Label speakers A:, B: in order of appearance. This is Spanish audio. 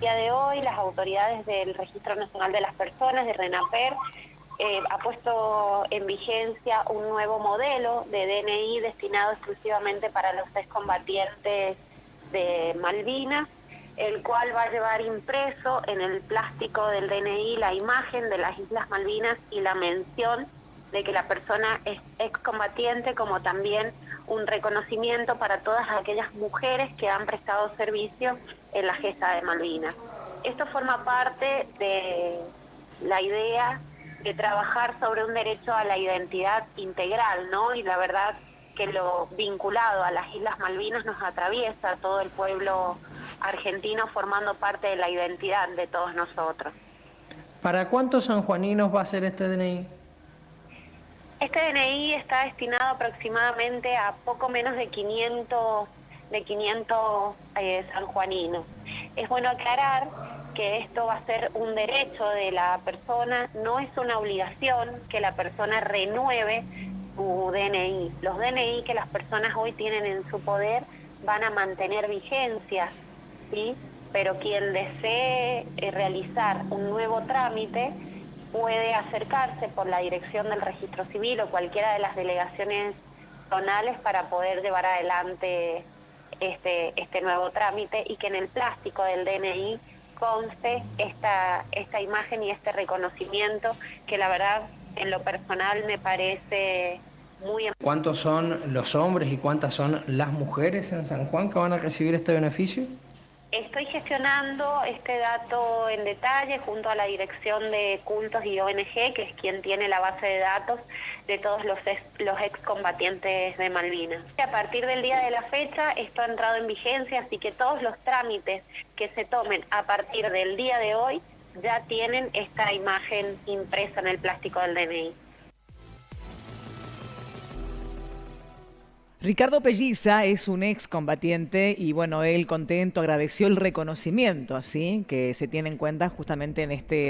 A: día de hoy las autoridades del Registro Nacional de las Personas, de RENAPER, eh, ha puesto en vigencia un nuevo modelo de DNI destinado exclusivamente para los excombatientes de Malvinas, el cual va a llevar impreso en el plástico del DNI la imagen de las Islas Malvinas y la mención de que la persona es excombatiente, como también un reconocimiento para todas aquellas mujeres que han prestado servicio en la gesta de Malvinas. Esto forma parte de la idea de trabajar sobre un derecho a la identidad integral, ¿no? Y la verdad que lo vinculado a las Islas Malvinas nos atraviesa todo el pueblo argentino formando parte de la identidad de todos nosotros.
B: ¿Para cuántos sanjuaninos va a ser este DNI?
A: Este DNI está destinado aproximadamente a poco menos de 500, de 500 eh, sanjuaninos. Es bueno aclarar que esto va a ser un derecho de la persona, no es una obligación que la persona renueve su DNI. Los DNI que las personas hoy tienen en su poder van a mantener vigencia, ¿sí? pero quien desee eh, realizar un nuevo trámite puede acercarse por la dirección del registro civil o cualquiera de las delegaciones zonales para poder llevar adelante este, este nuevo trámite y que en el plástico del DNI conste esta, esta imagen y este reconocimiento que la verdad en lo personal me parece muy...
B: ¿Cuántos son los hombres y cuántas son las mujeres en San Juan que van a recibir este beneficio?
A: Estoy gestionando este dato en detalle junto a la Dirección de Cultos y ONG, que es quien tiene la base de datos de todos los, ex, los excombatientes de Malvinas. A partir del día de la fecha, esto ha entrado en vigencia, así que todos los trámites que se tomen a partir del día de hoy ya tienen esta imagen impresa en el plástico del DNI.
C: Ricardo Pelliza es un ex combatiente y bueno, él contento agradeció el reconocimiento, ¿sí? Que se tiene en cuenta justamente en este